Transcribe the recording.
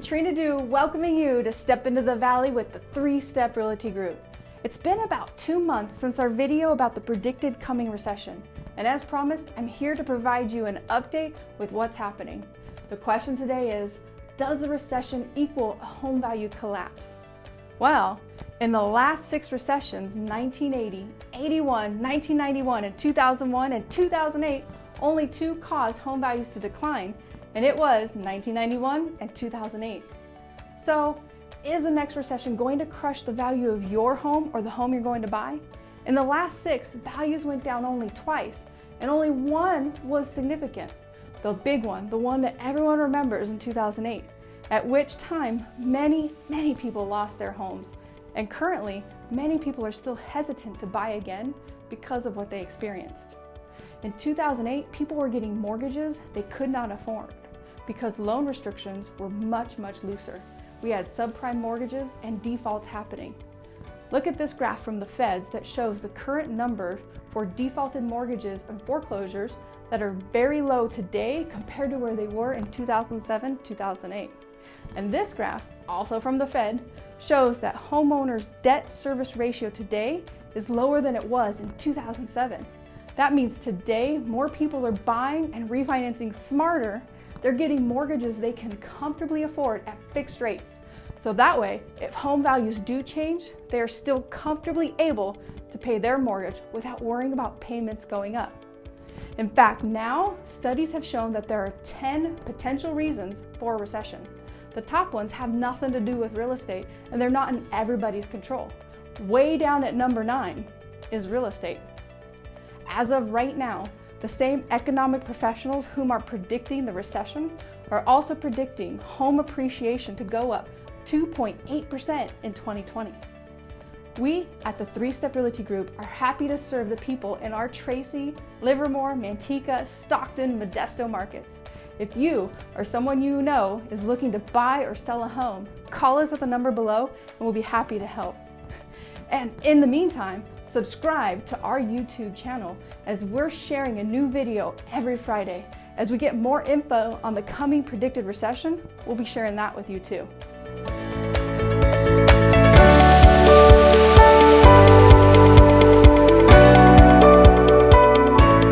Katrina Du welcoming you to step into the valley with the three-step realty group. It's been about two months since our video about the predicted coming recession. And as promised, I'm here to provide you an update with what's happening. The question today is, does a recession equal a home value collapse? Well, in the last six recessions, 1980, 81, 1991, and 2001, and 2008, only two caused home values to decline and it was 1991 and 2008. So is the next recession going to crush the value of your home or the home you're going to buy? In the last six, values went down only twice, and only one was significant. The big one, the one that everyone remembers in 2008, at which time many, many people lost their homes. And currently, many people are still hesitant to buy again because of what they experienced. In 2008, people were getting mortgages they could not afford because loan restrictions were much, much looser. We had subprime mortgages and defaults happening. Look at this graph from the feds that shows the current number for defaulted mortgages and foreclosures that are very low today compared to where they were in 2007, 2008. And this graph, also from the Fed, shows that homeowners' debt service ratio today is lower than it was in 2007. That means today, more people are buying and refinancing smarter. They're getting mortgages they can comfortably afford at fixed rates. So that way, if home values do change, they are still comfortably able to pay their mortgage without worrying about payments going up. In fact, now studies have shown that there are 10 potential reasons for a recession. The top ones have nothing to do with real estate and they're not in everybody's control. Way down at number nine is real estate. As of right now, the same economic professionals whom are predicting the recession are also predicting home appreciation to go up 2.8% in 2020. We at the Three Step Realty Group are happy to serve the people in our Tracy, Livermore, Manteca, Stockton, Modesto markets. If you or someone you know is looking to buy or sell a home, call us at the number below and we'll be happy to help. And in the meantime, subscribe to our YouTube channel as we're sharing a new video every Friday. As we get more info on the coming predicted recession, we'll be sharing that with you too.